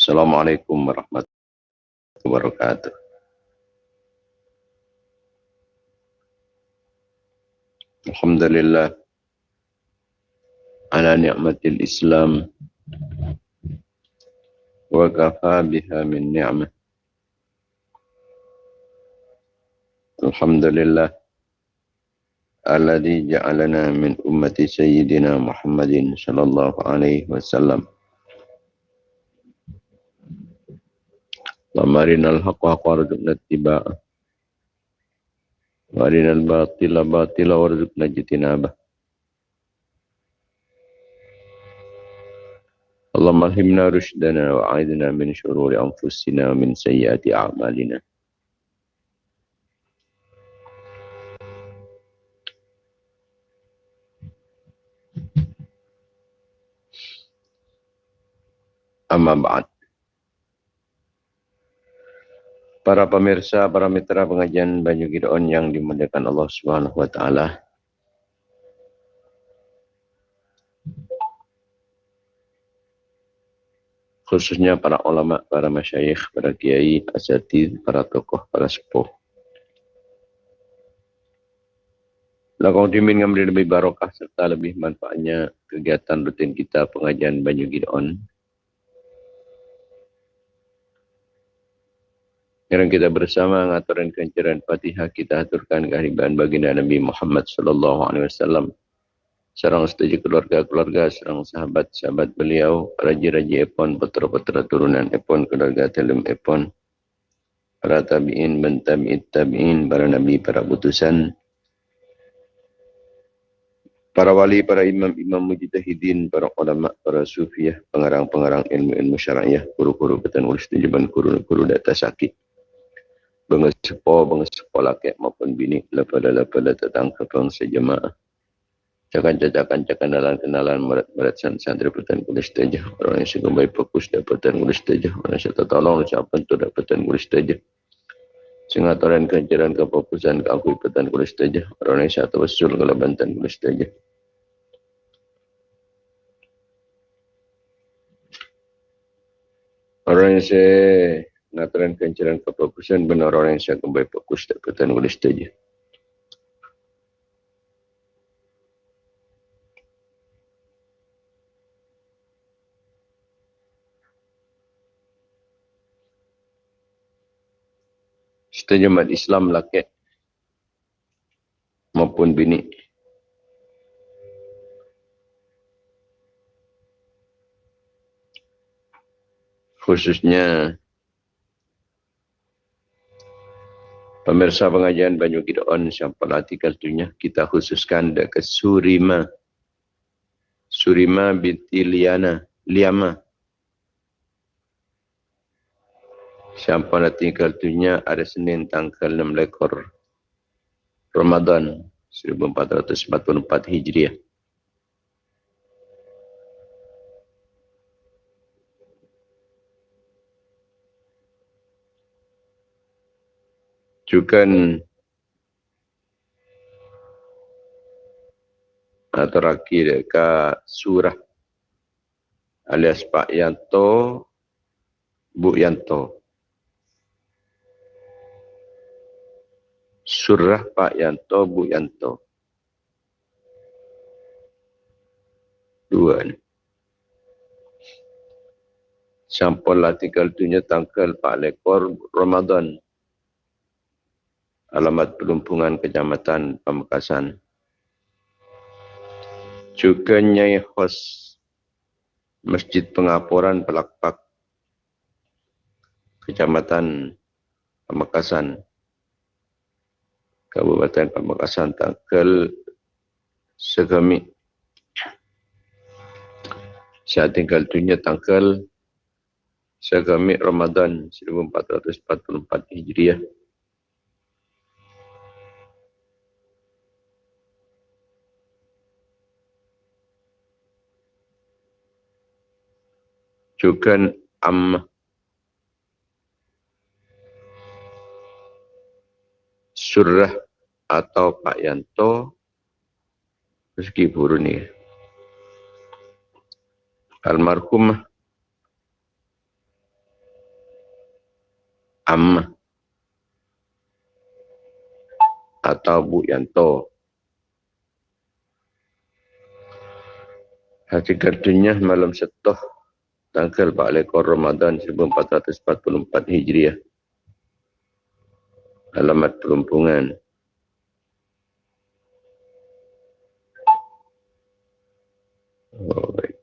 Assalamualaikum warahmatullahi wabarakatuh. Alhamdulillah ala ni'matil Islam wa kafa biha min ni'mah. Alhamdulillah alladhi ja'alana min ummati sayyidina Muhammadin sallallahu alaihi wasallam. ومرنا الحق حق وارزقنا اتباعه وارنا الباطل باطلا وارزقنا اجتنابه اللهم الهمنا رشدنا وعيدنا من شرور انفسنا ومن سيئات اعمالنا اما بعد para pemirsa, para mitra pengajian Banyu Gideon yang dimuliakan Allah Subhanahu wa taala. Khususnya para ulama, para masyayikh, para kiai, asatid, para tokoh, para sepuh. Lakau dimin yang lebih barokah serta lebih manfaatnya kegiatan rutin kita pengajian Banyu Gideon Sekarang kita bersama ngaturan kencaran Fatihah kita aturkan kehadiran baginda Nabi Muhammad sallallahu alaihi wasallam. Serang setuju keluarga-keluarga, serang sahabat-sahabat beliau, raja-raja epon, putra-putra turunan epon, keluarga telem epon, para tabi'in, bentabi'it tabi'in, para nabi, para putusan, para wali, para imam-imam mujtahidin, para ulama, para sufiah, pengarang-pengarang ilmu-ilmu syara'iyah, guru-guru ketan ulis tujuban, guru-guru data sakit bangsa sepo, bangsa sepo laki maupun bini, lepada-lepada tetang kepeng sejemaah. Cakan-cakan cakan kenalan merat-merat santri putan kulis teja. Orang yang baik fokus dapatan kulis teja. Orang yang suka tolong siapa tu dapatan kulis teja. Singatoran kejaran kefokusan keakui putan kulis teja. Orang yang satu usul kalau bantan kulis teja. Orang yang saya Nataran kencaran kefokusan benar orang yang saya kembali fokus tak pertanyaan boleh saja. Setuju mat Islam laki maupun bini. Khususnya Pemirsa pengajian Banyu Gideon siapa artikel tunya kita khususkan dekat Surima. Surima binti Liana, Liama. Siapa artikel tunya ada Senin tanggal 6 lekor Ramadan 1444 Hijriah. Rujukan atau raki dekat surah alias Pak Yanto, Bu Yanto. Surah Pak Yanto, Bu Yanto. Dua ni. Sampul artikel tunya tanggal Pak Lekor Ramadan alamat pelumpungan kecamatan Pamekasan. Juga Nyai Hos Masjid Pengapuran Pelakpak Kecamatan Pamekasan Kabupaten Pamekasan tanggal segami saya tinggal dunia tanggal segami Ramadan 1444 Hijriah. Juga am. Surah atau Pak Yanto. Rezeki buru ni. Almarhum. Amma atau Bu Yanto. Hakikatnya malam setuh tanggal 4 lekor Ramadan 1444 Hijriah. Alamat perumpungan. Oh, baik.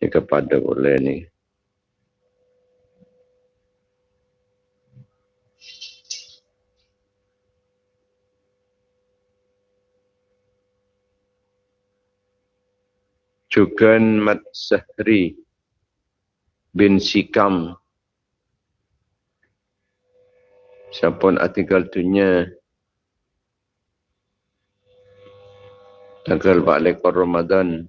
Ini kepada boleh ni. Cukan Mat Sahri bin Sikam. Siapa artikel tunya tanggal 4 lekor Ramadan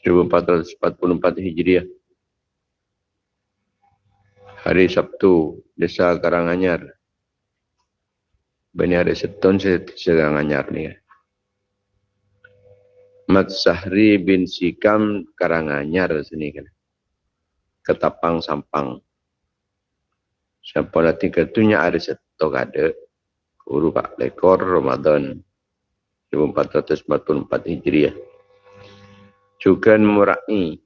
1444 Hijriah. Hari Sabtu, Desa Karanganyar. Bani hari seton saya Karanganyar ni. Mat Sahri bin Sikam Karanganyar sini kan. Ketapang Sampang. Siapa nanti ketunya ada setok ada. Guru Pak Lekor Ramadan 1444 Hijriah. Juga Murai.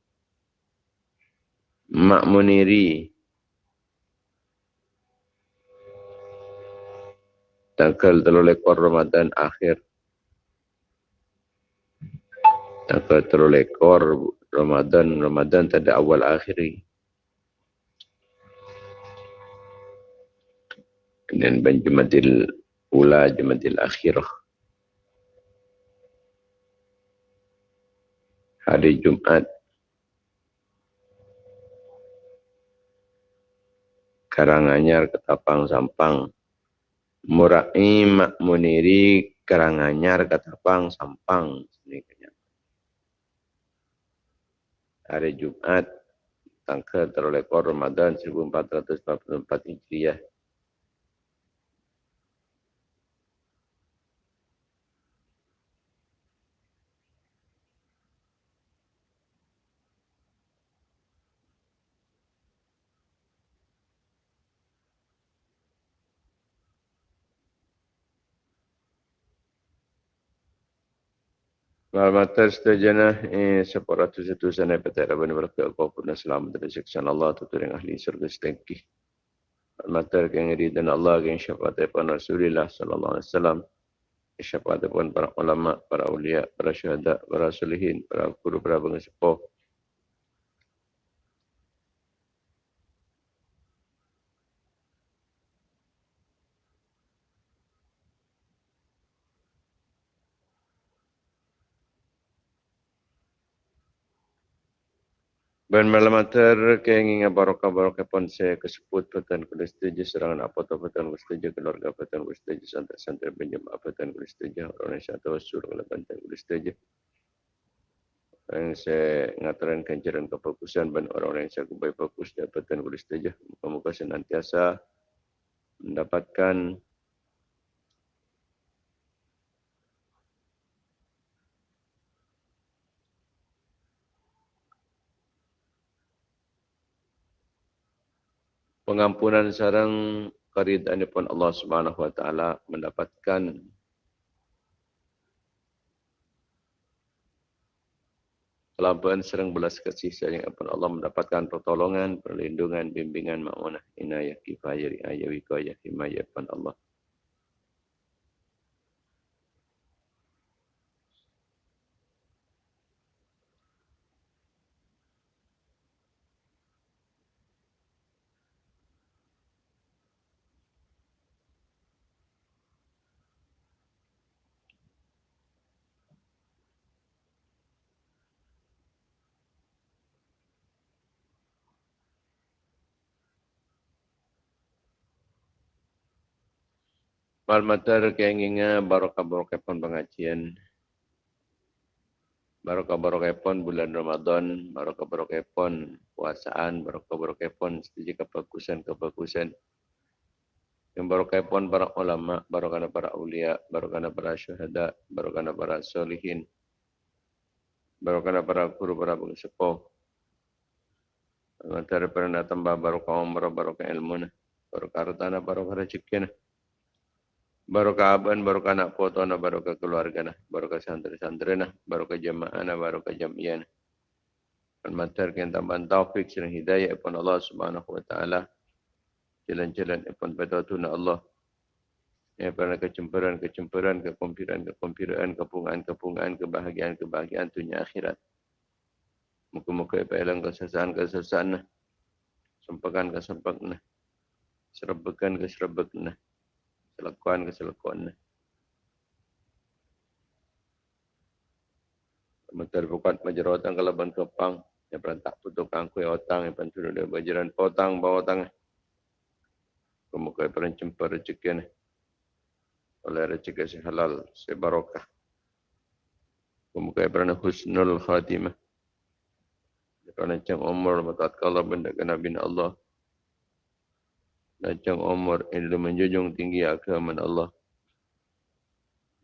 Mak Muniri. Tanggal telur lekor Ramadan akhir Tanggal terlalu ekor Ramadan, Ramadan tak ada awal akhiri. Dan ban Jumadil Ula, Jumadil Akhirah. Hari Jumat. Karanganyar Ketapang Sampang. Murai Mak Muniri Karanganyar Ketapang Sampang. Ini hari Jumat tanggal terlekor Ramadan 1444 Hijriah. Malamatar setajana eh, separatu satu sana petera bani berkat kau pun selamat dari siksa Allah tu yang ahli surga setengki. Yang iri dan Allah yang syafaat daripada Rasulullah sallallahu alaihi wasallam. Syafaat daripada para ulama, para ulia, para syuhada, para solihin, para guru, para bangsa Ben malam atar keinginan barokah barokah pun saya kesebut petan setuju serangan apa tu petan setuju keluarga petan kuda setuju santai santai pinjam apa petan setuju orang satu sur kalau petan setuju. Yang saya ngatakan kencaran kefokusan ben orang-orang yang saya kubai fokus kuda setuju. Muka-muka senantiasa mendapatkan pengampunan sarang karidaan pun Allah Subhanahu wa taala mendapatkan Kelabuan serang belas kasih sayang pun Allah mendapatkan pertolongan, perlindungan, bimbingan, ma'unah, inayah, kifayah, riayah, wikayah, himayah pun Allah. Malmatar keinginan barokah barokah pun pengajian. Barokah barokah pun bulan Ramadan, barokah barokah pun puasaan, barokah barokah pun setuju kebagusan kebagusan. Yang barokah pun para ulama, barokah para ulia, barokah para syuhada, barokah para solihin. Barokah para guru para sepuh. Antara pernah tambah barokah umrah, barokah ilmu, barokah hartana, barokah rezeki. Barokah aban, barokah anak foto, barokah keluarga, barokah santri-santri, barokah jamaah, barokah jamiah. Al-Matar yang tambahan taufik dan hidayah pun Allah subhanahu wa ta'ala. Jalan-jalan pun pada tuna Allah. Ya, pada kecemperan-kecemperan, kekompiran-kekompiran, kepungan-kepungan, kebahagiaan-kebahagiaan dunia akhirat. Muka-muka apa ilang kesesaan-kesesaan. Sempakan-kesempakan. Serbekan-keserbekan. Selakuan-keselakuan. Mentar bukat majerotan kalau ban kepang. Yang berantak putuk kangkui otang. Yang bantu dia bajaran potang bawa otang. Kemuka peran cempa rezeki oleh rezeki si halal, si barokah. Kemuka berana husnul khatimah. Kerana cang umur matat kala benda ke Nabi Allah. Dan cang umur ilmu menjunjung tinggi agama Allah.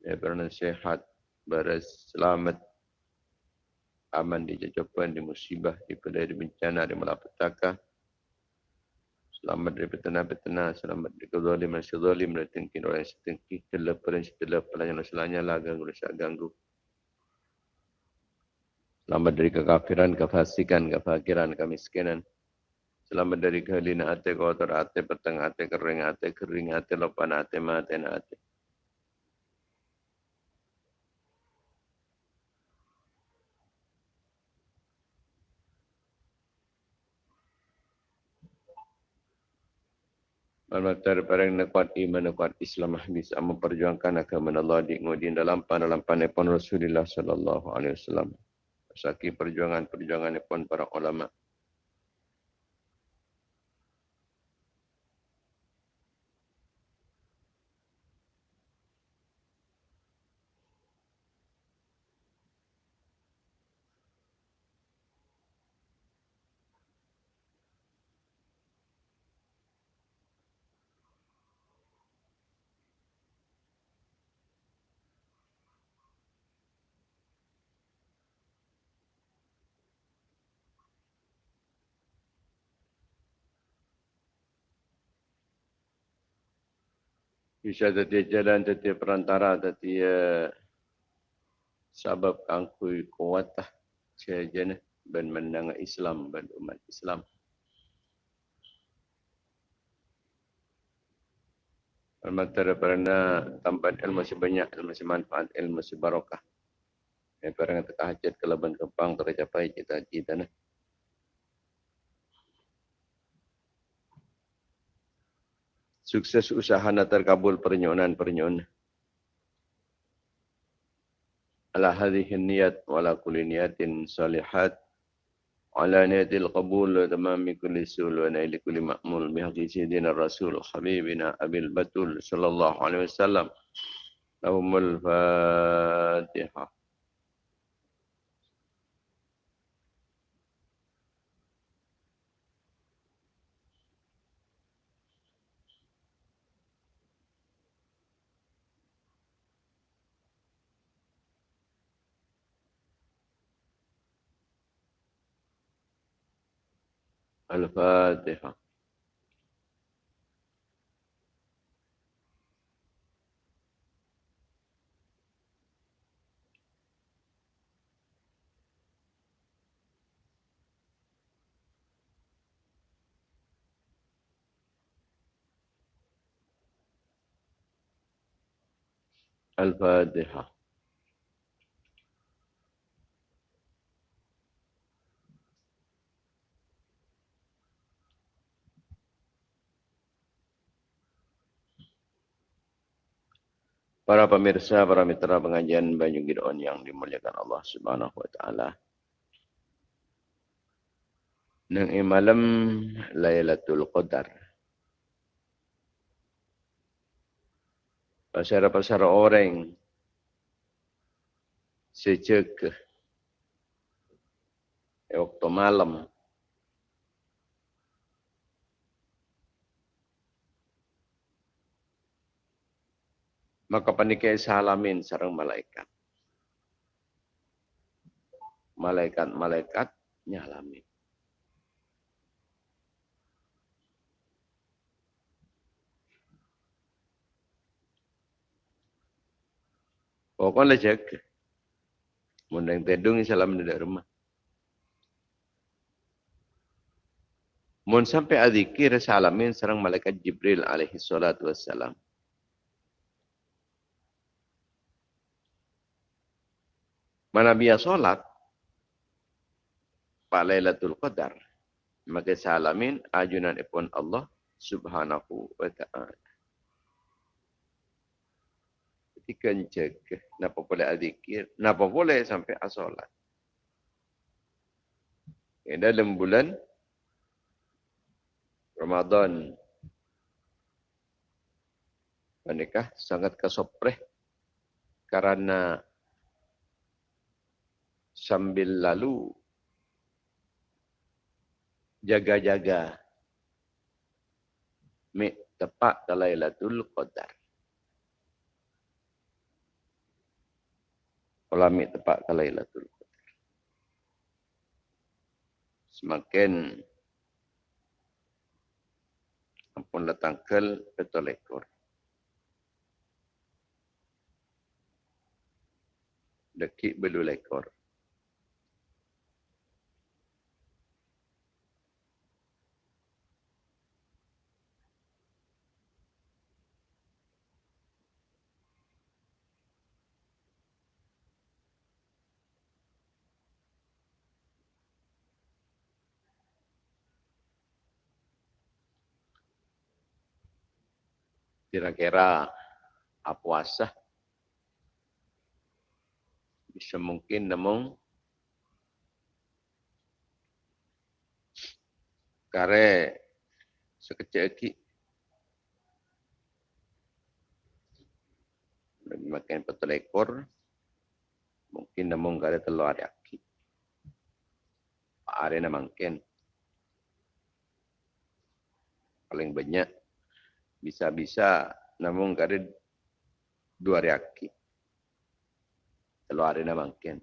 Ya kerana sehat, beres, selamat, aman di jajapan, di musibah, di pedai, di bencana, di malapetaka. Selamat dari petana-petana, selamat dari kezalim dan sezalim dan tengkin orang yang setengki, terlepas yang selanya lah ganggu dan ganggu. Selamat dari kekafiran, kefasikan, kefakiran, kemiskinan. Selamat dari kehalina hati, kotor hati, petang hati, kering hati, kering hati, lopan hati, mati hati. Al-Matar parang nakuat iman, nakuat Islam bisa memperjuangkan agama Allah di ngudin dalam pan dalam panepon Rasulullah sallallahu alaihi wasallam. Saki perjuangan-perjuangan para ulama. Bisa jadi jalan jadi perantara jadi sebab angkui kuat lah saja ben menang Islam ben umat Islam. Al-Matara pernah tampak ilmu sebanyak, ilmu semanfaat, ilmu sebarokah. Yang pernah kita hajat ke leban kepang tercapai cita-cita. Nah. Sukses usaha nak terkabul pernyonan-pernyonan. Ala hadhihi niyat wa ala kulli niyatin salihat. Ala niyatil qabul wa tamami kulli sul wa naili kulli ma'mul. Bihaqi sayyidina rasul habibina abil batul sallallahu alaihi wasallam. Lahumul fatihah الفاتحة. الفاتحة. Para pemirsa, para mitra pengajian Banyu Gideon yang dimuliakan Allah Subhanahu wa taala. Nang malam Lailatul Qadar. Pasar-pasar orang sejak waktu malam maka panikai salamin sarang malaikat. malaikat-malaikat nyalami. Pokoknya jaga. Mundang tedung salam di rumah. Mun sampai adzikir salamin serang malaikat Jibril alaihi salatu wassalam. Mana biya solat, Pak Lailatul Qadar, maka salamin ajunan ipun Allah subhanahu wa ta'ala. Ketika jaga, napa boleh adzikir, napa boleh sampai asolat. Dalam bulan Ramadan. Menikah sangat kesopreh karena sambil lalu jaga-jaga mi tepat Lailatul Qadar. Kalau mi tepat Lailatul Qadar. Semakin ampun datangkel betul ekor. Dekik belu lekor. Kira-kira puasa bisa mungkin namun kare sekecil lagi. Makan betul ekor mungkin namun kare telur aki hari mungkin paling banyak bisa-bisa namun kada dua reaksi. Kalau hari nak mungkin.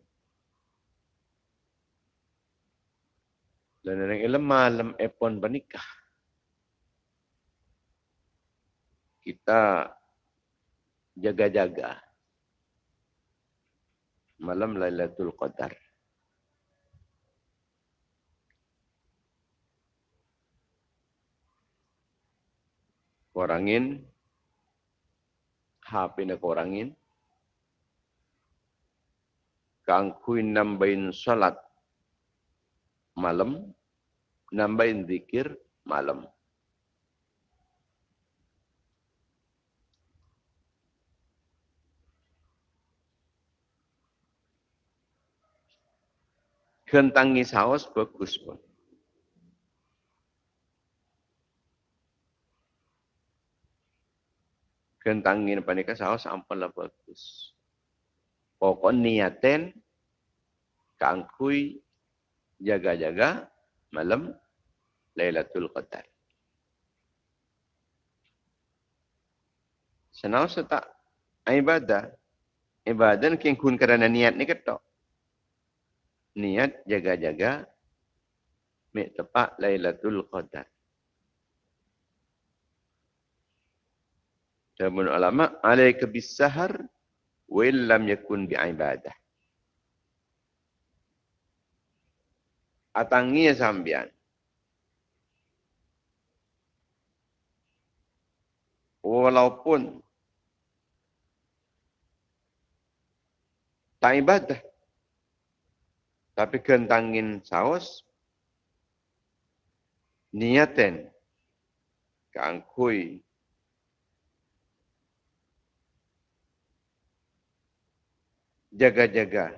Dan yang ilmu malam epon bernikah. Kita jaga-jaga malam Lailatul Qadar. Kurangin HP nak kurangin kangkuin nambahin salat malam nambahin zikir malam. Kentangi saus bagus pun. Kentangin panika saus ampun lah bagus. Pokok niaten kangkui jaga-jaga malam Lailatul Qadar. Senau setak ibadah. Ibadah ni kun kerana niat ni ketok. Niat jaga-jaga mek tepat Lailatul Qadar. Namun ulama alaika bisahar wa illam yakun bi'ibadah. Atangi sambian. Walaupun tak ibadah. Tapi kentangin saus, niaten, kangkui, jaga-jaga.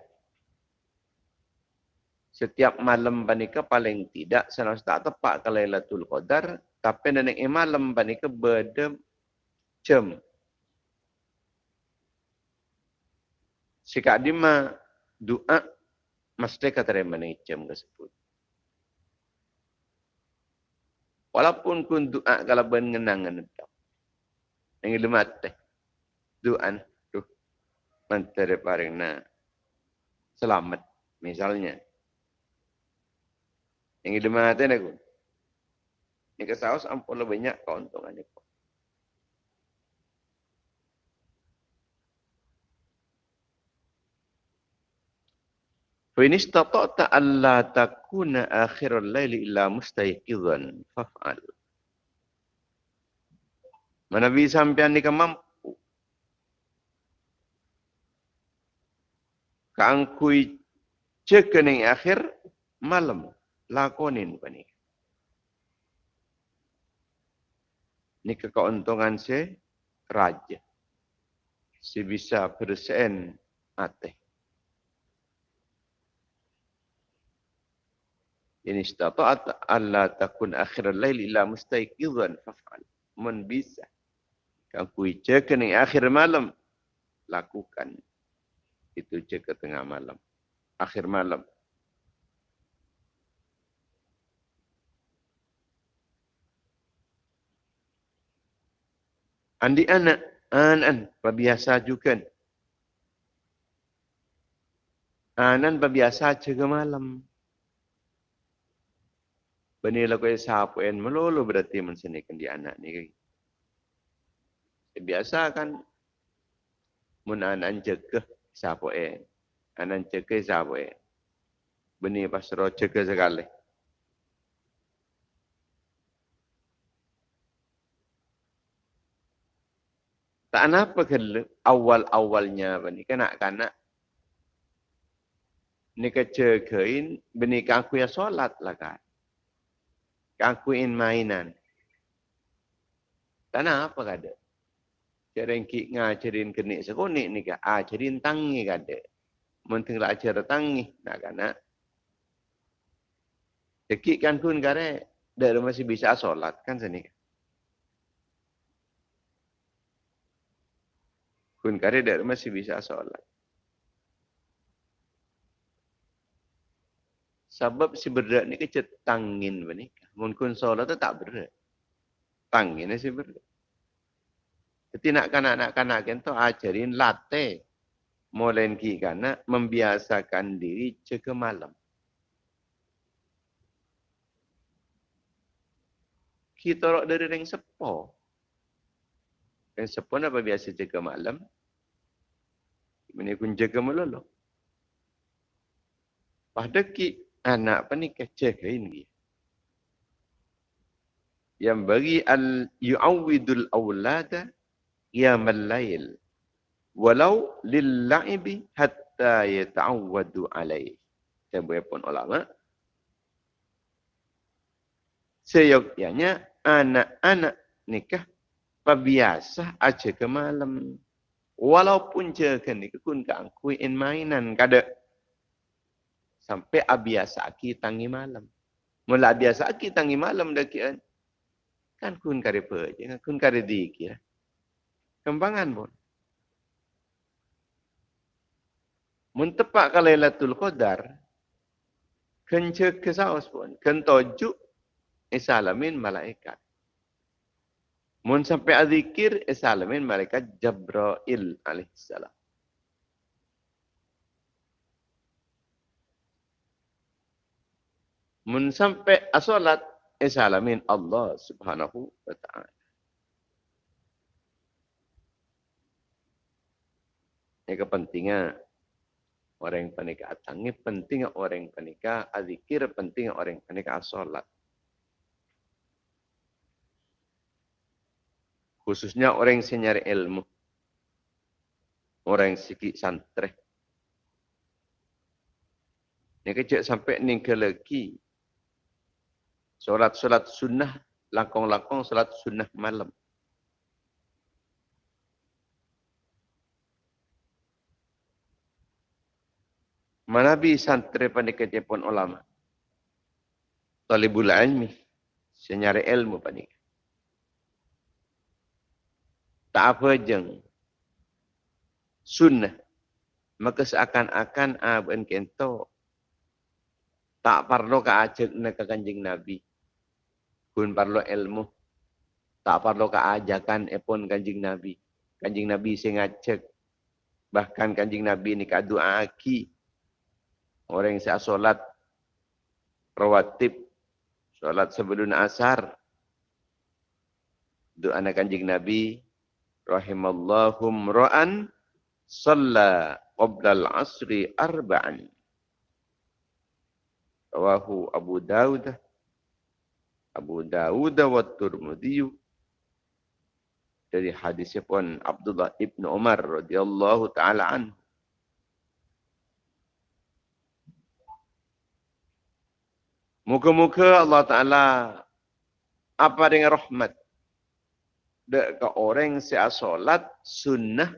Setiap malam banika paling tidak senang tak tepat ke Lailatul Qadar, tapi nenek malam banika berdem jam. Sika dima doa mesti katerima ni jam tersebut. Walaupun kun doa kalau ben ngenangan itu. Yang lemat teh. Doa menteriparingna selamat misalnya. Yang di aku? Ini kesaus ampun lebih banyak keuntungannya. Fa istata'ta alla takuna akhirul laili illa mustayqidan faf'al. Mana bisa sampean ni kemampu Kangkui cekening akhir malam lakonin pani. Ni keuntungan se raja. Si bisa persen ateh. in istata'at alla takun akhir al-lail illa mustayqidhan faf'al mun bisa kau kui cek akhir malam lakukan itu cek ke tengah malam. Akhir malam. Andi anak anan biasa juga anan biasa cek malam. Bani lagu sahapu en melulu berarti mensenikan di anak ni. Biasa kan mun anak jaga sahapu en. Anak jaga sahapu en. Bani pasro jaga sekali. Tak apa kalau awal-awalnya bani kanak-kanak ni kecekain bani kaku ya solat kan kakuin mainan. Tanah apa kada? Cerengki ngajarin kenik sekonik ni ka. Ajarin tangi kada. Menteng lah ajar tangi. Nak kana. Dekik kan kun kare. Dia masih bisa solat kan sini. Kun kare dia masih bisa solat. Sebab si berdak ni kecet tangin benika. Mun kun solat tu tak berat. Tang ini sih berat. Jadi nak kanak-kanak kanak kita ajarin latih. Mulai ki kana membiasakan diri jaga malam. Kita orang dari ring sepo. Ring sepo apa biasa jaga malam? Ini kun jaga malam. Pada ki anak ni kecek ini yang bagi al yu'awwidul awlada yamal lail. Walau lil la'ibi hatta yata'awwadu alaih. Saya pun ulama seyogyanya anak-anak nikah pabiasa aja ke malam. Walaupun jaga nikah kun kangkuin mainan kada sampai abiasa ki tangi malam. Mula biasa ki tangi malam dah kian Kan kun kare pe je, kan kun kare di kira. Kembangan pun. Mentepak ke Lailatul Qadar, kence kesaus pun, kentojuk isalamin malaikat. Mun sampai azikir isalamin malaikat Jabrail alaihissalam. Mun sampai asolat Isalamin Allah subhanahu wa ta'ala. Ini kepentingan orang yang panika atangi, penting orang yang panika azikir, penting orang yang panika asolat. Khususnya orang yang senyari ilmu. Orang yang sikit santre. Ini kecil sampai ni ke lagi solat-solat sunnah, langkong-langkong solat sunnah malam. Manabi santri pandika pun ulama. Talibul ilmi. Senyari ilmu pandika. Tak apa jeng. Sunnah. Maka seakan-akan abang kento. Tak perlu ke ajak ke kanjeng Nabi kun perlu ilmu tak perlu keajakan epon kanjing nabi kanjing nabi sing ngajak bahkan kanjing nabi ni ka doa aki Orang yang saya solat rawatib, solat sebelum asar. Doa anak kanjing Nabi, rahimallahum ra'an, salla qabla al-asri arba'an. Rawahu Abu Dawud, Abu Dawud wa Turmudi dari hadisnya pun Abdullah ibnu Umar radhiyallahu taala anhu. Muka-muka Allah Ta'ala apa dengan rahmat. Dek ke orang yang solat sunnah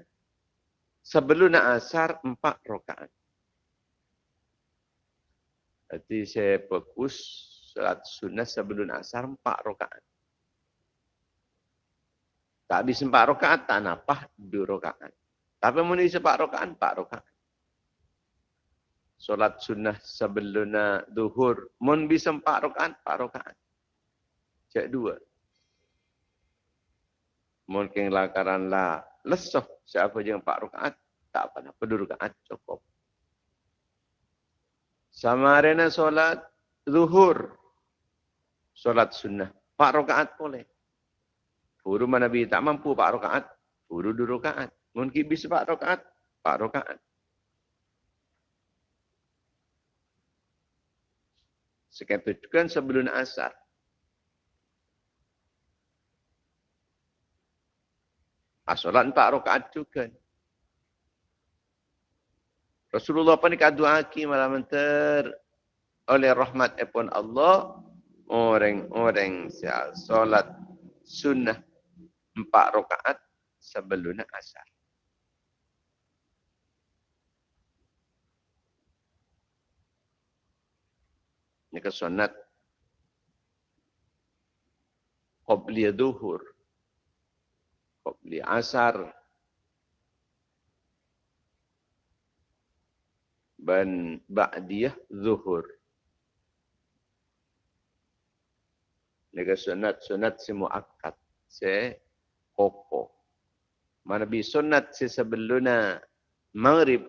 sebelum nak asar empat rakaat. Jadi saya fokus salat sunnah sebelum asar empat rakaat. Tak habis empat rakaat, tak napah dua rakaat. Tapi mau isi empat rakaat, empat rakaat. Solat sunnah sebelum duhur. Mun bisa empat rakaat, empat rakaat. Cek dua. Mungkin lakaran lah lesoh siapa je empat rakaat. Tak apa nak pedul rakaat cukup. Sama arena solat zuhur. Solat sunnah. Empat rakaat boleh. Guru mana Nabi tak mampu empat rakaat. Guru dua rakaat. Mungkin bisa empat rakaat. Empat rakaat. Sekian kan sebelum asar. Asolat empat rakaat juga. Rasulullah pun dikadu aki malam ter oleh rahmat epon Allah orang-orang solat sunnah empat rakaat sebelum asar. Ke sunat Qobli duhur. Qobli asar. Dan ba'diyah zuhur. Ini ke sunat-sunat si mu'akkad. Si koko. Mana bi sunat si sebelumnya maghrib.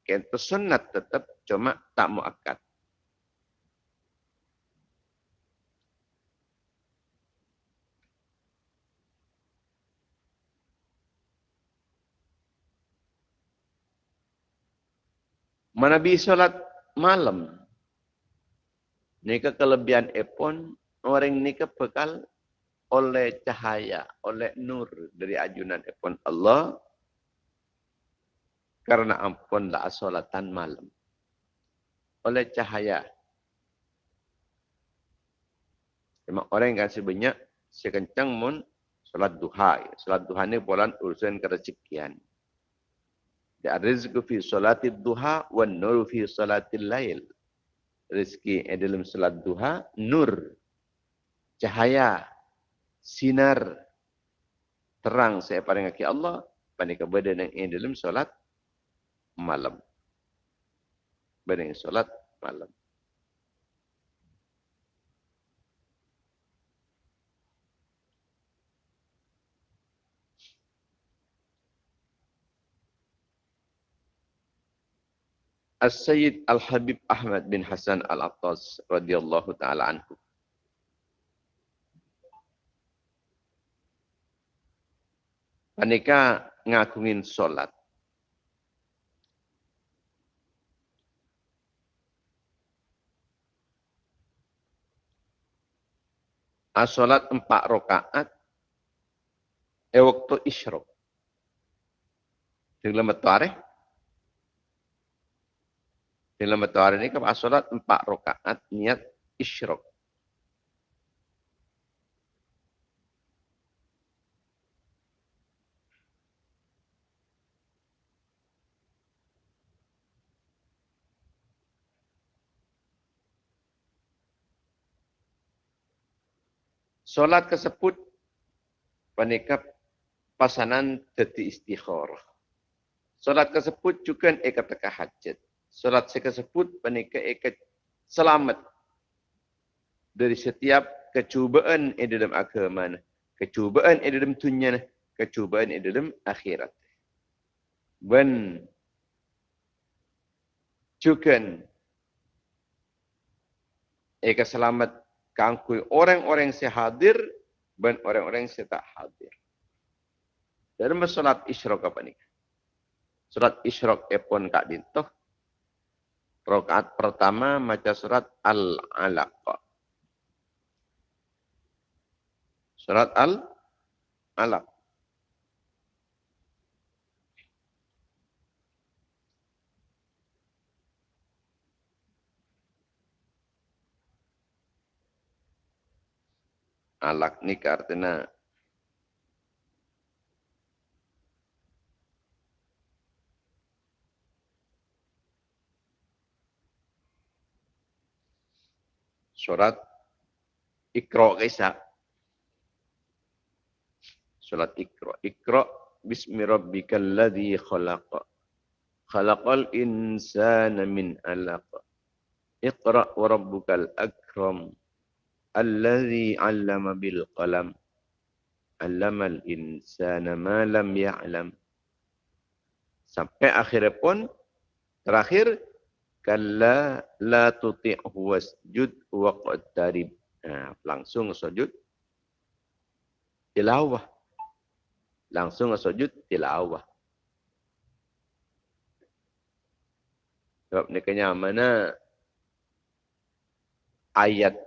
Kento sunat tetap cuma tak mu'akkad. Mana bi solat malam. Nika kelebihan epon orang nika bekal oleh cahaya, oleh nur dari ajunan epon Allah. Karena ampun la solatan malam. Oleh cahaya. Cuma orang yang kasih banyak, sekencang mun solat duha. Solat duha ini bulan urusan kerezekian. Rizqu fi salati duha wa nur fi salati lail. Rizki dalam salat duha, nur, cahaya, sinar, terang saya paling kaki Allah, panik badan yang dalam salat malam. Badan salat malam. As-Sayyid Al-Habib Ahmad bin Hasan Al-Attas radhiyallahu taala anhu. Panika ngakungin solat. As-solat empat rakaat e waktu isyrok. Dalam tarikh dalam betul hari ini kepada solat empat rakaat niat isyrok. Solat kesebut panikap pasanan teti istikharah. Solat kesebut juga ikat hajat solat saya sebut panika ikat selamat dari setiap kecubaan di dalam agama kecubaan di dalam dunia kecubaan di dalam akhirat dan juga Eka selamat kangkui orang-orang yang hadir dan orang-orang yang tak hadir. Dalam solat isyrok apa ni? Surat isyrok epon kak dintoh. Rokaat pertama maca surat Al-Alaq. Surat Al-Alaq. Alak ni artinya surat Iqra kisah. Surat Iqra. Iqra bismi rabbikal ladzi khalaq. Khalaqal insana min 'alaq. Iqra wa rabbukal akram. Alladzi 'allama bil qalam. 'Allamal insana ma lam ya'lam. Sampai akhir pun terakhir kalla la tuti'hu wasjud wa qadtarib. Nah, langsung sujud tilawah. Langsung sujud tilawah. Sebab ni kenyang mana ayat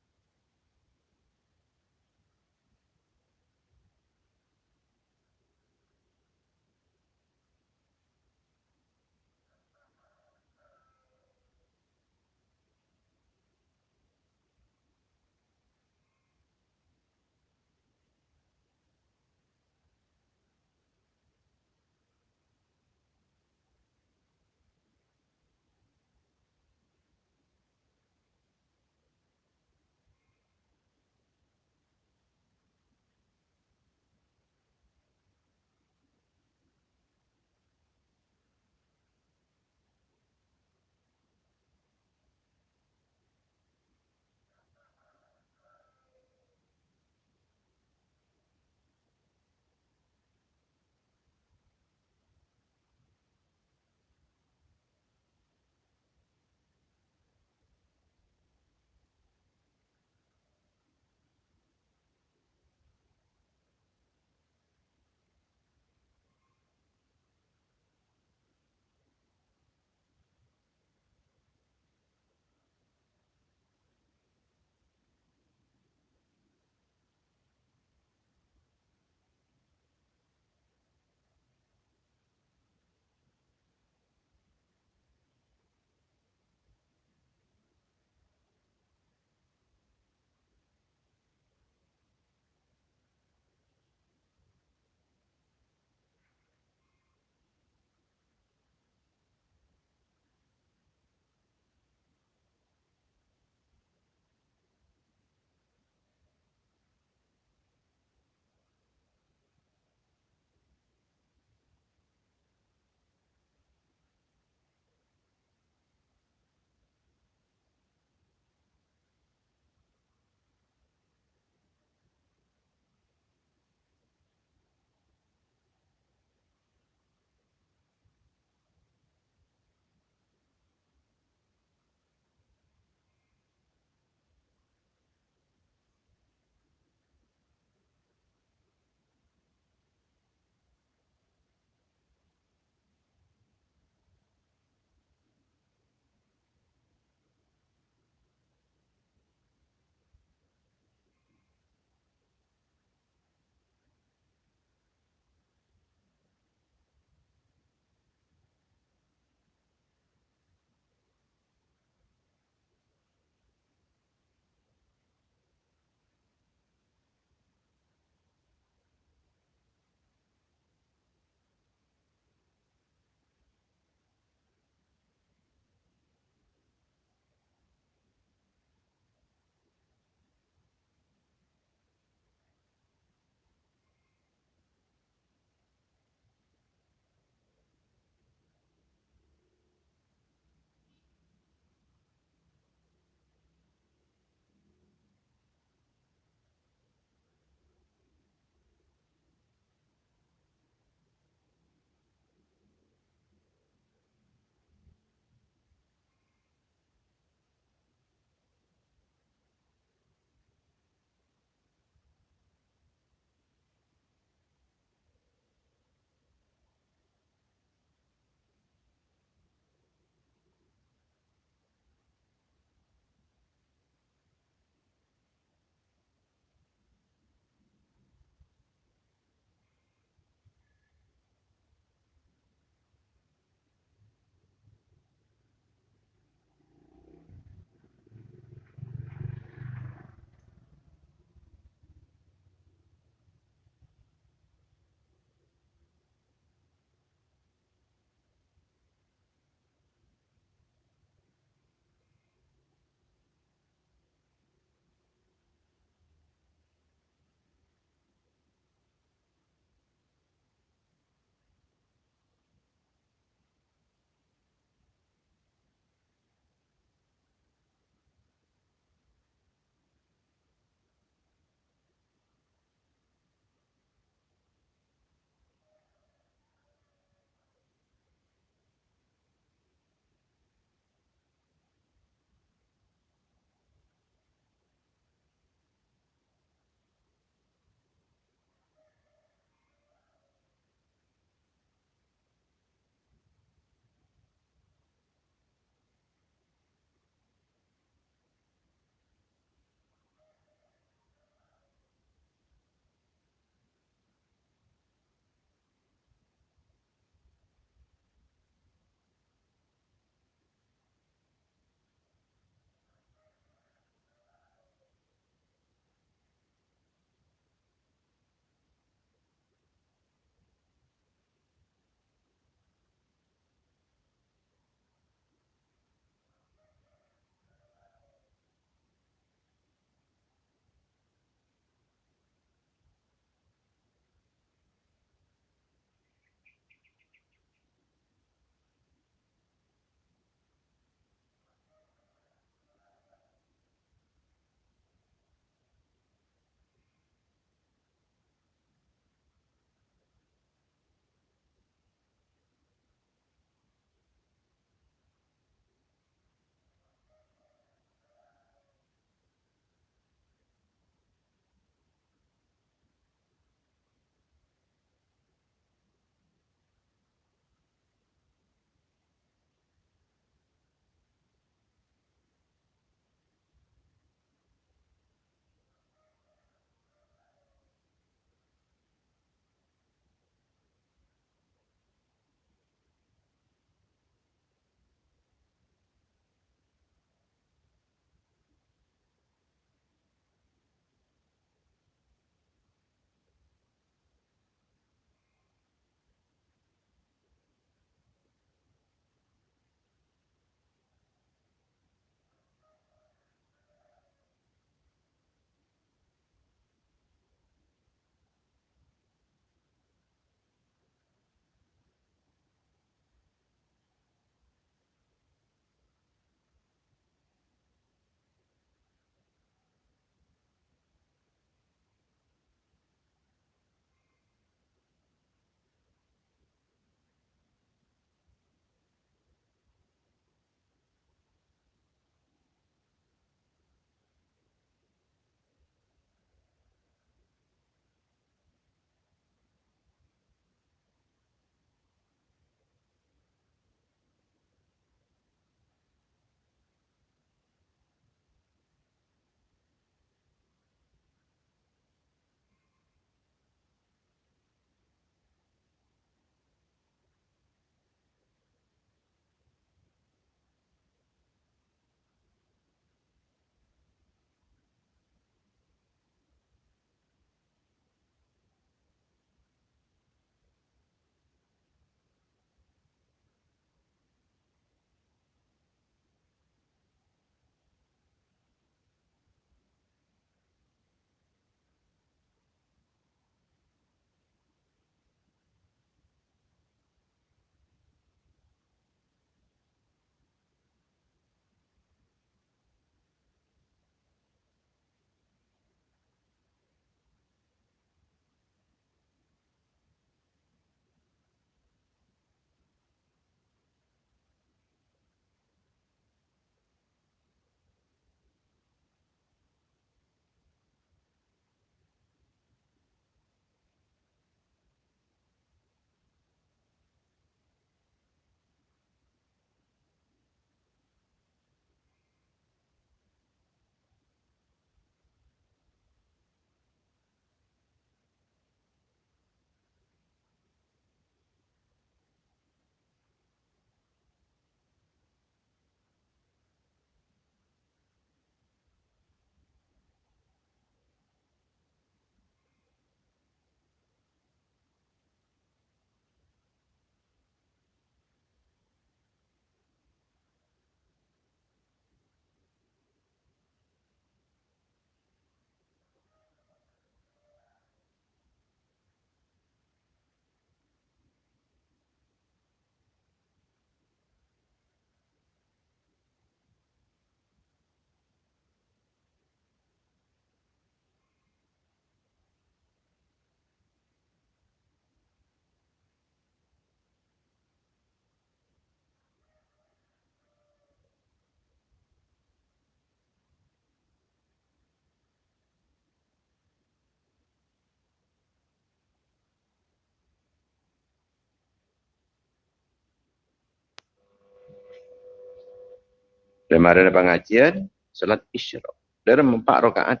Kemarin pengajian, salat isyraq. Dalam empat rakaat.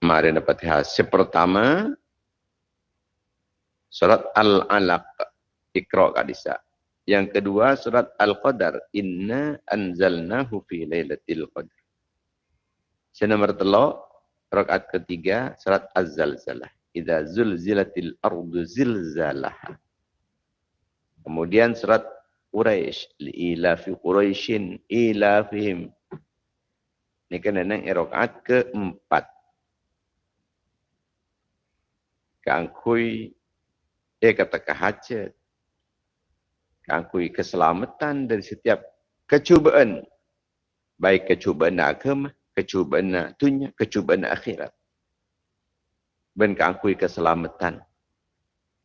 Mari dapat hasil pertama, salat al-alaq, ikra kadisa. Yang kedua, surat al-qadar, inna anzalnahu fi laylatil qadar. Yang nomor telur, rakaat ketiga, surat az-zalzalah. Idza zulzilatil ardu zilzalaha. Kemudian surat Quraisy, ila fi Quraisyin ila fihim. Ini kan nang rakaat keempat. Kangkui eh kata kahajat. Kangkui keselamatan dari setiap kecubaan. Baik kecubaan agama, kecubaan dunia, kecubaan akhirat. Ben kangkui keselamatan.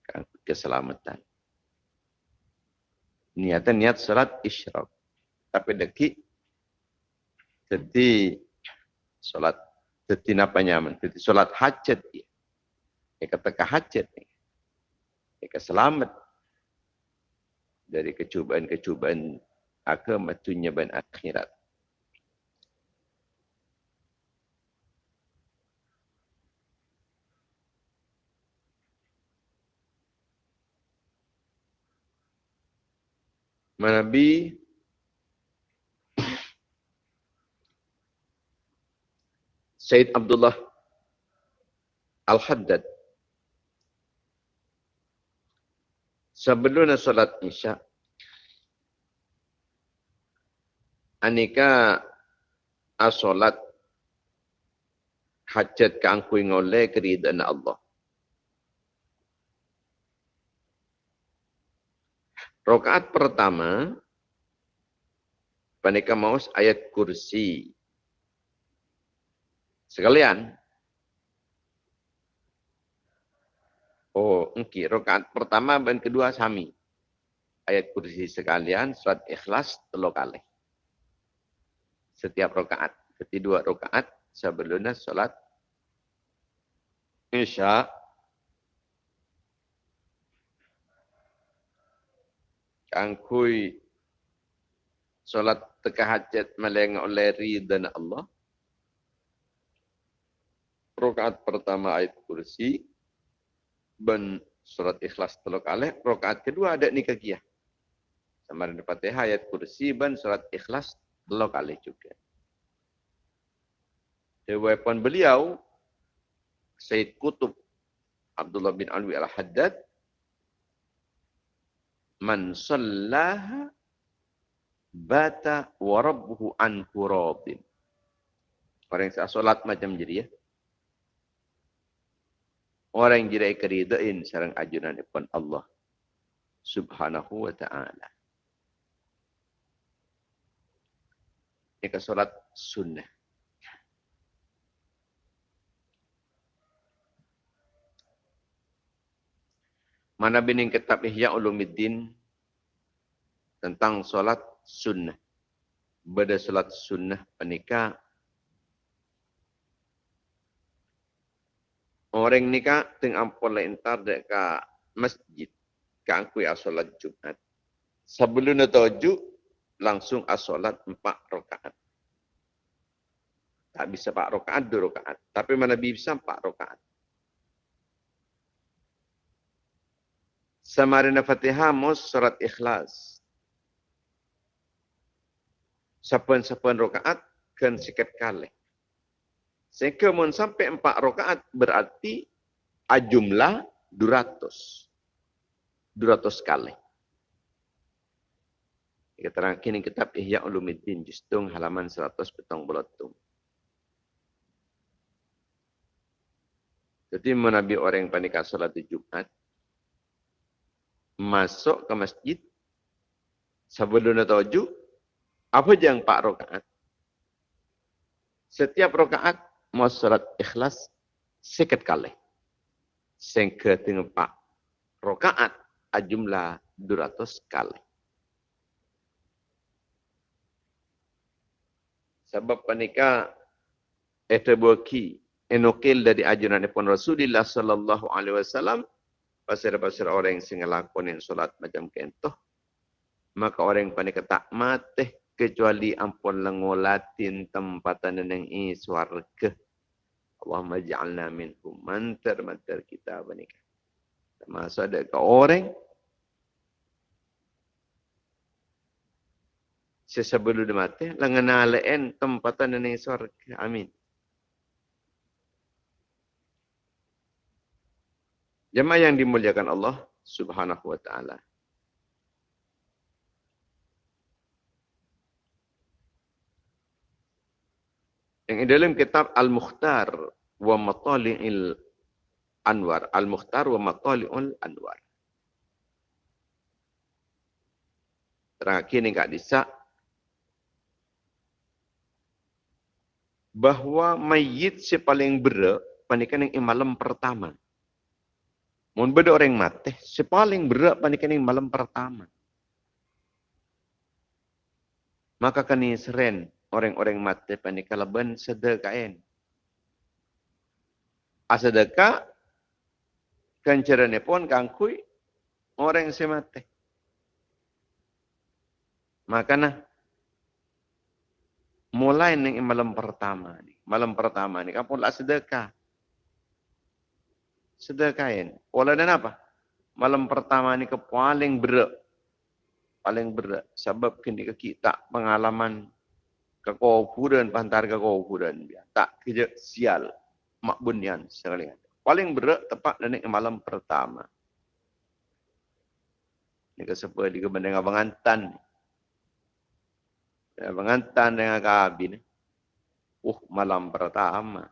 Kangkui keselamatan niatan niat salat isyraq. Tapi deki jadi salat jadi apa nyaman? Jadi salat hajat dia. Ya kata hajat ni. Ya selamat dari kecubaan-kecubaan agama dunia dan akhirat. Nabi Said Abdullah Al-Haddad sebelum salat Isya anika asolat hajat kangkui ngoleh keridaan Allah. Rokaat pertama, Panika Maus ayat kursi. Sekalian. Oh, engki. Rokaat pertama dan kedua sami. Ayat kursi sekalian, surat ikhlas telur kali. Setiap rokaat. Kedua rokaat sebelumnya solat Isya kangkui solat teka hajat meleng oleh ridha Allah. Rokaat pertama ayat kursi. Ben surat ikhlas teluk alih. Rokaat kedua ada nikah Sama dengan fatihah ayat kursi. Ben surat ikhlas teluk alih juga. Dewan beliau, Sayyid Kutub Abdullah bin Alwi al-Haddad, man sallaha bata wa rabbuhu an radin. Orang yang salat macam jadi ya. Orang yang jadi keridain sarang ajunan depan Allah subhanahu wa ta'ala. Ini salat sunnah. Mana bining kitab Ihya Ulumuddin tentang solat sunnah. Bada solat sunnah penikah. Orang nikah tengah ampun lentar dek masjid. Ka angkui asolat Jumat. Sebelum tujuh langsung asolat empat rakaat. Tak bisa empat rakaat, dua rakaat. Tapi mana bisa empat rakaat. Samarina Fatihah mus surat ikhlas. Sapan-sapan rokaat kan sikat kali. Sehingga mun sampai empat rokaat berarti jumlah 200. 200 kali. Kita terang kini kitab Ihya Ulumiddin Justung halaman 100 petang belatung. Jadi menabi orang yang panik salat di Jumat, masuk ke masjid sebelum tujuh apa yang pak rokaat setiap rokaat mau salat ikhlas sikit kali sehingga dengan pak rokaat jumlah 200 kali sebab panika itu buki enokil dari ajaran Rasulullah sallallahu alaihi wasallam pasir-pasir orang yang singa lakonin solat macam kentoh, maka orang yang panik tak mati kecuali ampun lengolatin tempatan yang i suarga. Allahumma ja'alna minhum mantar-mantar kita menikah. Termasuk ada ke orang sesebelum dia mati, lengana lain tempatan yang i suarga. Amin. Jemaah yang dimuliakan Allah subhanahu wa ta'ala. Yang dalam kitab Al-Mukhtar wa Matali'il Anwar. Al-Mukhtar wa Matali'ul Anwar. Terakhir ni Kak Disa. Bahawa mayit si paling berat panikan yang malam pertama. Mun beda orang mati, si paling berat panikan yang malam pertama. Maka kani seren orang-orang mati pani kalaban sedekain. Asedeka kencerane pun kangkui orang si mati. Maka nah mulai ning malam pertama. Malam pertama ni kampun lah sedekah. Sedekain. Pola dan apa? Malam pertama ni ke paling berat. Paling berat. Sebab kini kita pengalaman kudan pantar dia tak kerja sial mak bunyan sekali paling berat tepat dan malam pertama ni ke sepa di keban dengan abang antan abang antan dengan kabin uh malam pertama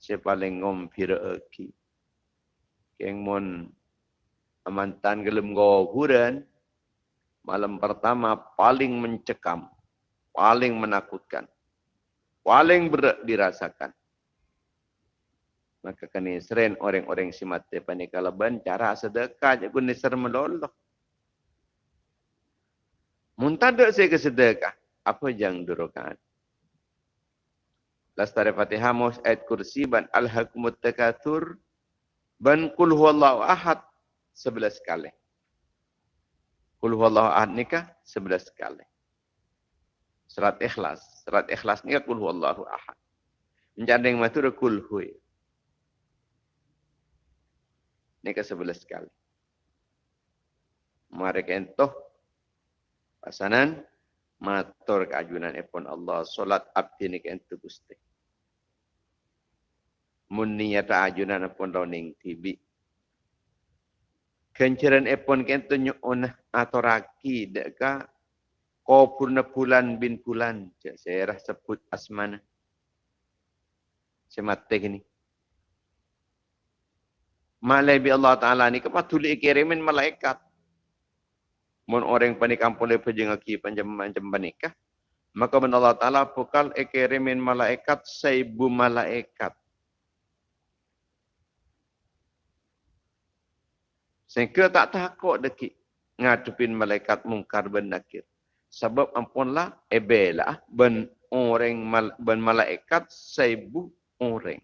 saya paling ngom pira aki keng mon amantan gelem go kudan malam pertama paling mencekam paling menakutkan. Paling berat dirasakan. Maka kini seren orang-orang si mati panikalaban cara sedekah je guna ser meloloh. Muntadak saya ke sedekah. Apa yang durukan? Lastari Fatihah ayat kursi ban al-hakumut tekatur ban kul huwallahu ahad sebelas kali. Kul huwallahu ahad nikah sebelas kali. Surat ikhlas. Surat ikhlas ni kul huwallahu ahad. Menjadi yang matur kul hui. Ini ke sebelas kali. Mari kentoh. Pasanan. Matur keajunan epon Allah. Solat abdi ni kentoh gusti. Muniyata ajunan epon launing tibi. Kenceran epon kentoh nyu'un atau raki. Dekat Kau purna pulan bin pulan. Saya rasa sebut asmana. Saya mati ini. Malai bi Allah Ta'ala ni kepas tulis kirimin malaikat. Mun orang panik kampung le pejeng aki panjang panjang panikah. Maka ben Allah Ta'ala pukal kirimin malaikat seibu malaikat. Sehingga tak takut dekik ngadepin malaikat mungkar ben nakir sebab ampunlah ebelah ben orang mal, ben malaikat seribu orang.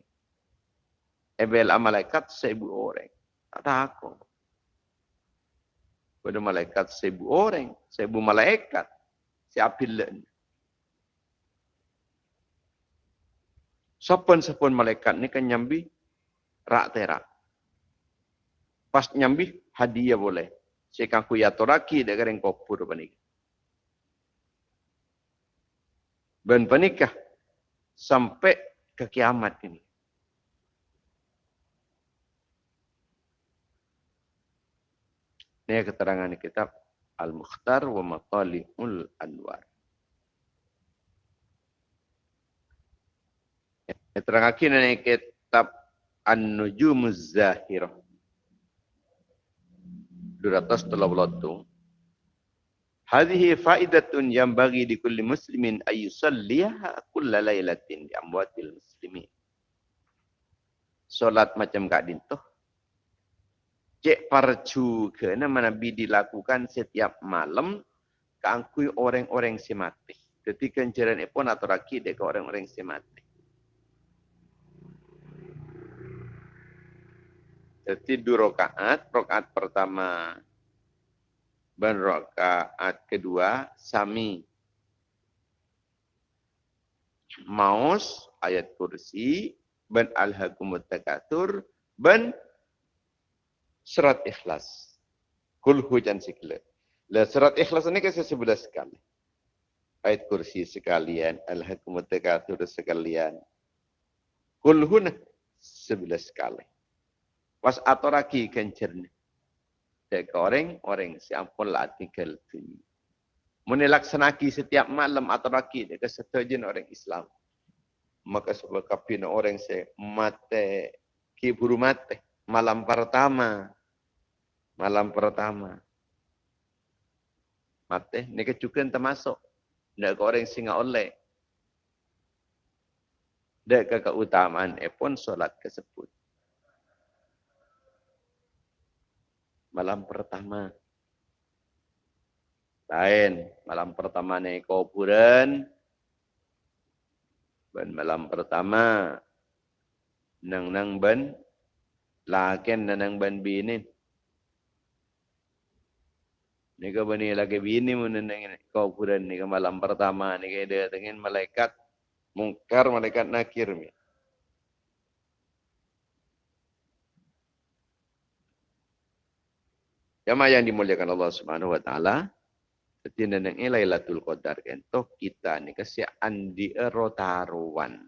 Ebelah malaikat seribu orang. Tak takut. Pada malaikat seribu orang, seribu malaikat. Siapa lain? Siapa-siapa malaikat ni kan nyambi rak terak. Pas nyambi hadiah boleh. Saya kan kuyatoraki dengan kopur panik. dan pernikah sampai ke kiamat ini. Ini keterangan kitab Al-Mukhtar wa Matali'ul Anwar. Keterangan ini kitab An-Nujumuz Zahirah. 232. Hadhihi faidatun yang bagi di kulli muslimin ayyusalliha kulla laylatin di amwatil muslimin. Solat macam kak dintuh. Cek parcu ke nama Nabi dilakukan setiap malam keangkui orang-orang semati. Ketika kenceran pun atau rakit ke orang-orang semati. Jadi dua rakaat, rakaat pertama ban rakaat kedua sami Maus ayat kursi ben alhaqumut takatur ben surat ikhlas. Kul hujan sikla. Lah surat ikhlas ini kasi sebelas sekali. Ayat kursi sekalian, alhaqumut takatur sekalian. Kul hun sebelas sekali. Was atoraki kencernya. Dek orang, orang siampun lah tinggal tunjuk. Menilaksanaki setiap malam atau raki dia kesetujuan orang Islam. Maka sebab kapina orang se mate ki buru mate malam pertama. Malam pertama. Mate ni kecukupan termasuk. Ke orang singa oleh. Dek keutamaan eh pun solat kesebut. Malam pertama. Lain malam pertama ni kuburan. Ben malam pertama nang nang ben laken nang ben bini. Ni ke bani lagi bini mun nang kuburan ni ke malam pertama ni ke dia dengan malaikat mungkar malaikat nakir mi. Jamaah yang dimuliakan Allah Subhanahu wa taala, Ketina nang Lailatul Qadar toh kita ni kasi andi erotaruan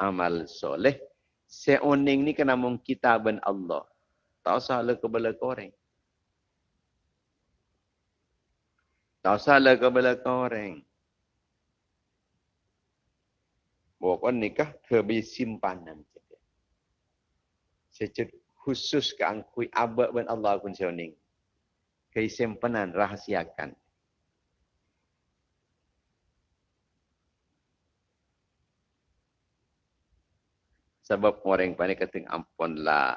amal soleh seoning ni kena mung kita ben Allah. Tak salah ke bala koreng. Tak salah ke bala koreng. Bukan nikah kebi simpanan. Secara khusus ke angkui abad ben Allah pun seoning. Keisimpenan rahasiakan. sebab orang panik kata ampun la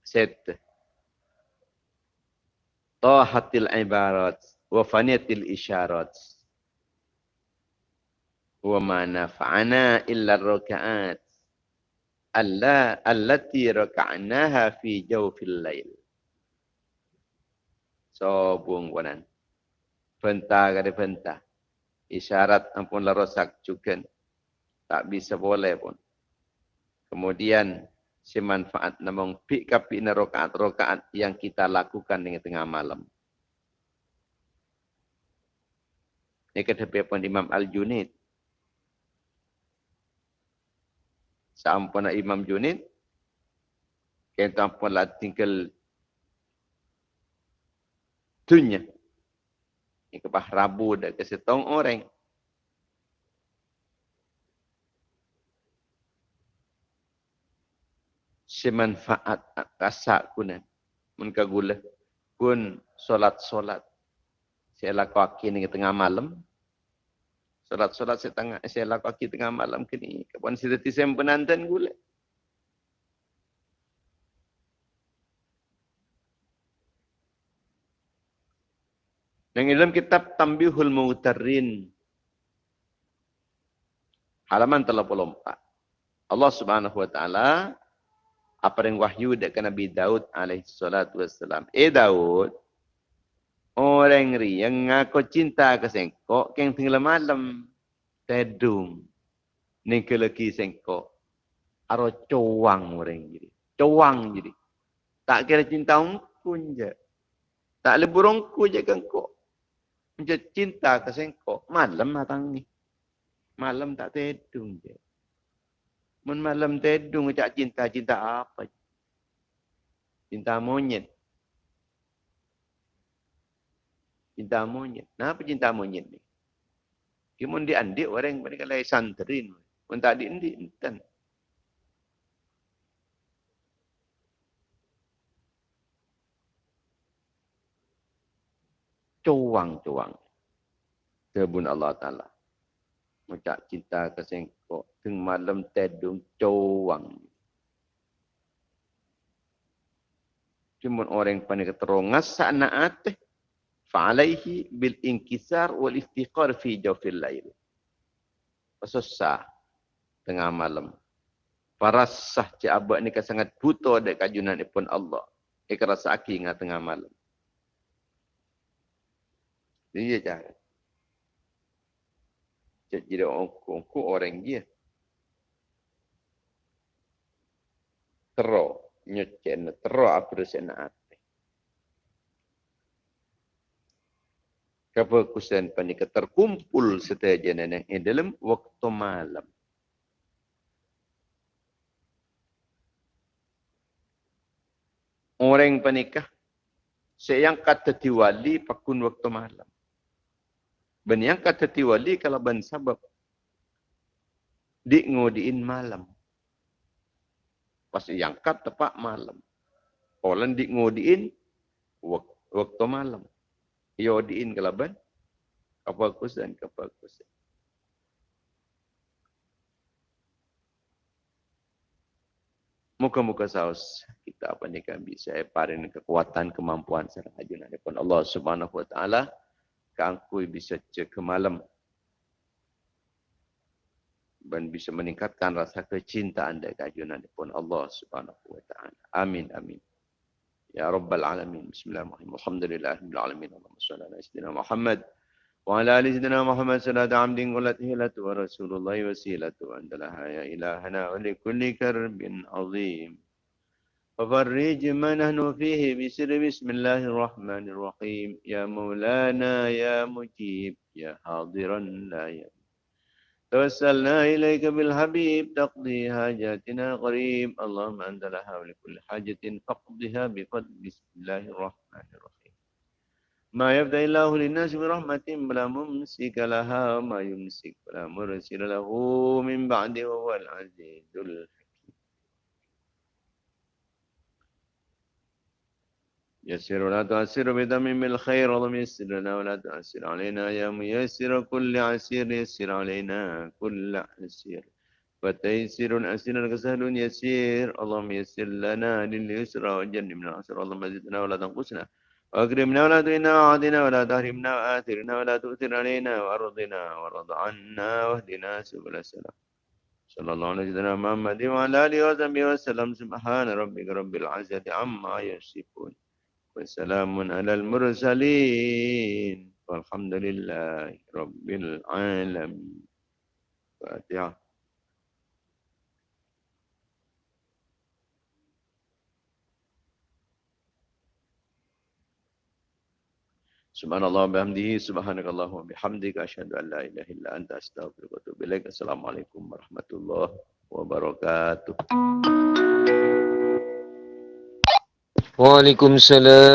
set. Tahatil ibarat wa faniyatil isyarat. Wa ma nafa'ana illa rakaat. Alla allati raka'naha fi jawfil lail so buang wanan penta kada penta isyarat ampun la rosak juga tak bisa boleh pun Kemudian si manfaat namung pi kapi na rokaat rokaat yang kita lakukan dengan tengah malam. Ini kata pun Imam Al-Junid. Sampun Imam Junid. Kita pun lah tinggal dunia. Ini kepah rabu dan kesetong orang. semanfaat kasak kunan mun kagula. Kun solat solat saya lakukan ini tengah malam. Solat solat saya tengah saya lakukan tengah malam kini. Kapan saya tadi saya penantan gula Yang dalam kitab Tambihul Mu'tarin halaman 34 Allah Subhanahu wa taala apa yang wahyu dekat Nabi Daud alaihi salatu wassalam. Eh Daud, orang ri yang ngaku cinta ke sengkok, yang tinggal malam, tedung, ni ke lagi sengkok, aro cowang orang jadi. Cowang jadi. Tak kira cinta pun je. Tak lebih rongku je kok. Macam cinta ke malam matang ni. Malam tak tedung je. Mun malam tedung cak cinta cinta apa? Cinta monyet. Cinta monyet. Kenapa cinta monyet ni? Kimun di andi orang mereka lagi santrin. Mun tak di andi Cuang-cuang. Kebun Allah Ta'ala. Macam cinta kesengkok teng malam tedung cowang. Cuma orang yang panik terongas sana ateh. Fa'alaihi bil inkisar wal iftiqar fi jawfil lail. Susah tengah malam. Parasah cik abad ni sangat buta dek kajunan pun Allah. Ika rasa aki ingat tengah malam. Dia cara. Jadi ongko-ongko orang dia. Tero. Nyocen. Tero apa dosen ate. Kefokusan panika terkumpul setiap jenenang yang dalam waktu malam. Orang panikah Sayang kata tiwali pakun waktu malam. Ben yang kata tiwali kalau ben sabab. Di ngodiin malam. Pas yang kata tepat malam. Orang di ngodiin waktu malam. Yo diin kalau ben. Kapal kusen, kapal kusen. Muka-muka saus kita apa ni kan bisa parin kekuatan kemampuan ajunan pun Allah Subhanahu wa taala kangkui bisa cek ke malam dan bisa meningkatkan rasa kecinta anda kajunan pun Allah Subhanahu wa taala. Amin amin. Ya rabbal alamin. Bismillahirrahmanirrahim. Alhamdulillahirabbil alamin. Allahumma shalli ala sayyidina Muhammad wa ala ali sayyidina Muhammad sallallahu alaihi amdin qulat wa rasulullah wasilatu andalah ya ilahana wa li kulli karbin azim. ففرج ما نحن فيه بسر. بسم الله الرحمن الرحيم. يا مولانا يا مجيب. يا حاضرا لا يموت توسلنا إليك بالحبيب. تقضي حاجاتنا قريب اللهم أنت لها ولكل حاجة. فاقضها بفضل. بسم الله الرحمن الرحيم. ما يبدأ الله للناس برحمة بلا ممسك لها. وما يمسك بلا مرسل له من بعده وهو العزيز الحكيم. يسر ولا تؤسر بدم بالخير اللهم يسر لنا ولا تؤسر علينا يا ميسر كل عسير يسر علينا كل عسير. فتيسر أسير كسهل يسير. اللهم يسر لنا لليسر وجنبنا العسر. اللهم زدنا ولا تنقصنا. وأكرمنا ولا تهنا وعدنا ولا تهرمنا وآثرنا ولا تؤثر علينا وأرضنا وارض عنا واهدنا سبل السلام. صلى الله عليه وسلم محمد وعلى آله وصحبه وسلم. سبحان ربك رب العزة عما يصفون. وسلام على المرسلين والحمد لله رب العالمين فاتحة سبحان الله وبحمده سبحانك الله وبحمدك أشهد أن لا إله إلا أنت أستغفرك وأتوب إليك السلام عليكم ورحمة الله وبركاته وعليكم السلام